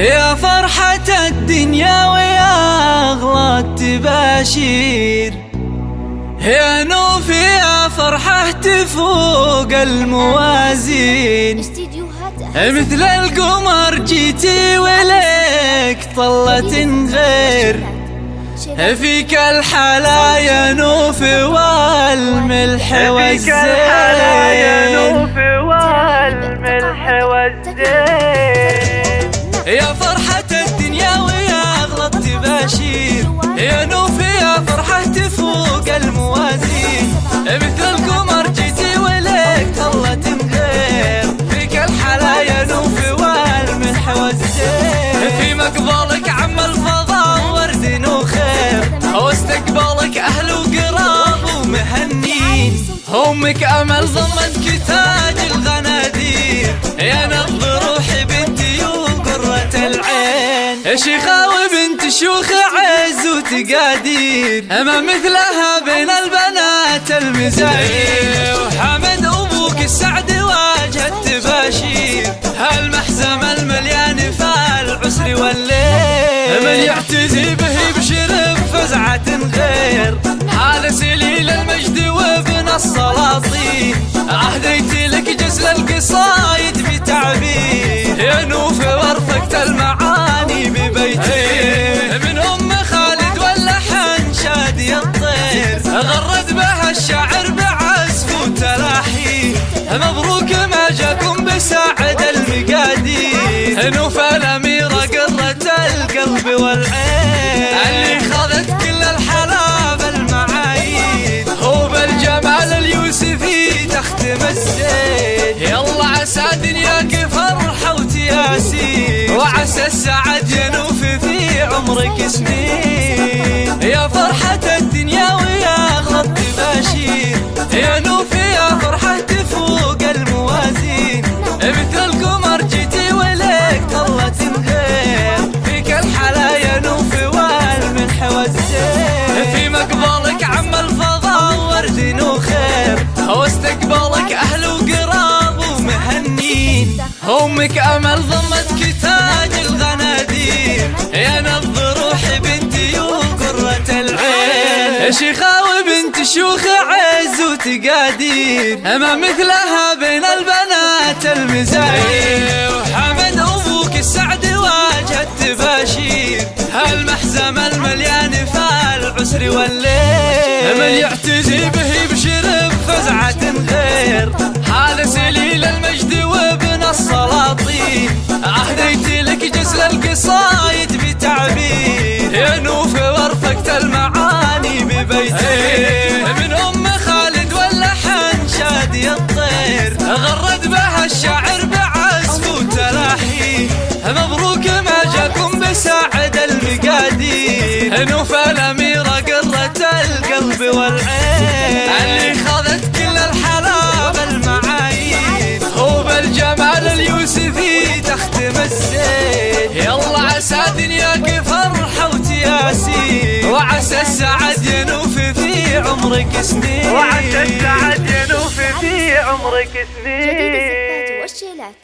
يا فرحة الدنيا ويا أغلى التباشير يا نوف يا فرحة تفوق الموازين. مثل القمر جيتي ولك طلة غير. فيك الحلا يا نوف والملح والزين فيك الحلا يا نوف والملح والزين تفوق الموازين. مثل القمر جيتي ولك طلة غير فيك الحلا يا نوف والملح والزين في مقبلك عم الفضاء ورد وخير. واستقبالك أهل وقراب ومهنين أمك أمل ضمتك تاج الغنادير. يا نبض روحي بنتي وقرة العين. شيخة وبنت شيوخ عز وتقادير. أما مثلها بين البنات المزاير. وحمد أبوك السعد واجه التباشير. هالمحزم المليان فالعسر والليل. من يعتزي به بشرب فزعة غير. حال سليل المجد وابن السلاطين عهديت لك جسل القصايد نوف الاميره قرة القلب والعين؟ اللي خذت كل الحلا بالمعايير هو بالجمال اليوسفي تختم الزين يلا عسى دنياك فرحة وتياسير. وعسى السعد ينوف في عمرك سنين. أمك أمل ضمتك تاج الغنادير. يا نبض روحي بنتي وقرة العين. شيخة وبنت شيوخ عز وتقادير. أما مثلها بين البنات المزاير. وحمد أبوك السعد واجه التباشير. هالمحزم المليان فالعسر والليل. من يعتزي به وعسى السعد ينوف في عمرك سنين. وعسى السعد ينوف في عمرك جديد الزفات سنين والشيلات.